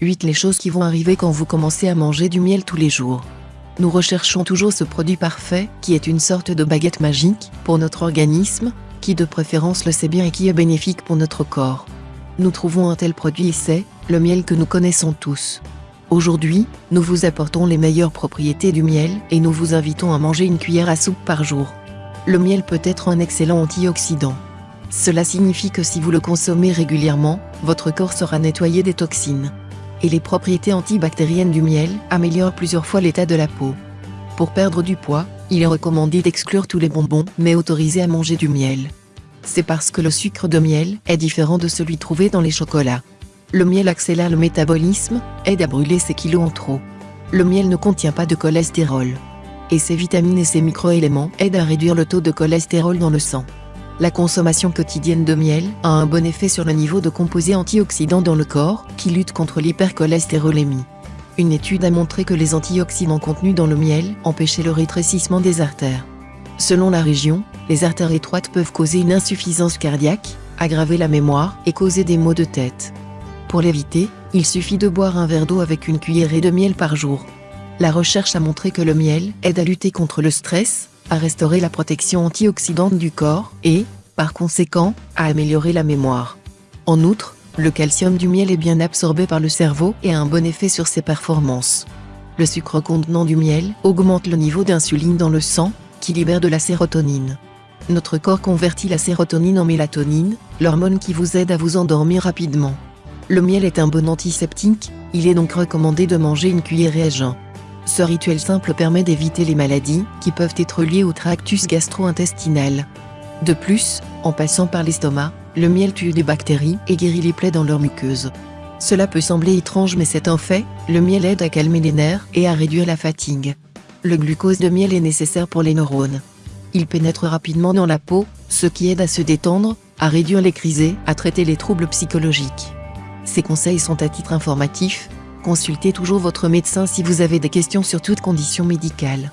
8. Les choses qui vont arriver quand vous commencez à manger du miel tous les jours. Nous recherchons toujours ce produit parfait, qui est une sorte de baguette magique, pour notre organisme, qui de préférence le sait bien et qui est bénéfique pour notre corps. Nous trouvons un tel produit et c'est, le miel que nous connaissons tous. Aujourd'hui, nous vous apportons les meilleures propriétés du miel et nous vous invitons à manger une cuillère à soupe par jour. Le miel peut être un excellent antioxydant. Cela signifie que si vous le consommez régulièrement, votre corps sera nettoyé des toxines. Et les propriétés antibactériennes du miel améliorent plusieurs fois l'état de la peau. Pour perdre du poids, il est recommandé d'exclure tous les bonbons, mais autorisé à manger du miel. C'est parce que le sucre de miel est différent de celui trouvé dans les chocolats. Le miel accélère le métabolisme, aide à brûler ses kilos en trop. Le miel ne contient pas de cholestérol. Et ses vitamines et ses microéléments aident à réduire le taux de cholestérol dans le sang. La consommation quotidienne de miel a un bon effet sur le niveau de composés antioxydants dans le corps, qui lutte contre l'hypercholestérolémie. Une étude a montré que les antioxydants contenus dans le miel empêchaient le rétrécissement des artères. Selon la région, les artères étroites peuvent causer une insuffisance cardiaque, aggraver la mémoire et causer des maux de tête. Pour l'éviter, il suffit de boire un verre d'eau avec une cuillerée de miel par jour. La recherche a montré que le miel aide à lutter contre le stress, à restaurer la protection antioxydante du corps et, par conséquent, à améliorer la mémoire. En outre, le calcium du miel est bien absorbé par le cerveau et a un bon effet sur ses performances. Le sucre contenant du miel augmente le niveau d'insuline dans le sang, qui libère de la sérotonine. Notre corps convertit la sérotonine en mélatonine, l'hormone qui vous aide à vous endormir rapidement. Le miel est un bon antiseptique, il est donc recommandé de manger une cuillerée à jeun. Ce rituel simple permet d'éviter les maladies qui peuvent être liées au tractus gastro-intestinal. De plus, en passant par l'estomac, le miel tue des bactéries et guérit les plaies dans leur muqueuse. Cela peut sembler étrange mais c'est un fait, le miel aide à calmer les nerfs et à réduire la fatigue. Le glucose de miel est nécessaire pour les neurones. Il pénètre rapidement dans la peau, ce qui aide à se détendre, à réduire les crises à traiter les troubles psychologiques. Ces conseils sont à titre informatif, Consultez toujours votre médecin si vous avez des questions sur toute condition médicale.